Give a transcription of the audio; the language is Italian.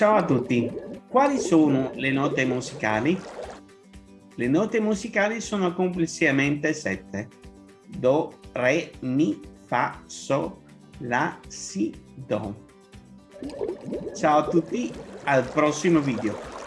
Ciao a tutti. Quali sono le note musicali? Le note musicali sono complessivamente sette. Do, re, mi, fa, so, la, si, do. Ciao a tutti, al prossimo video.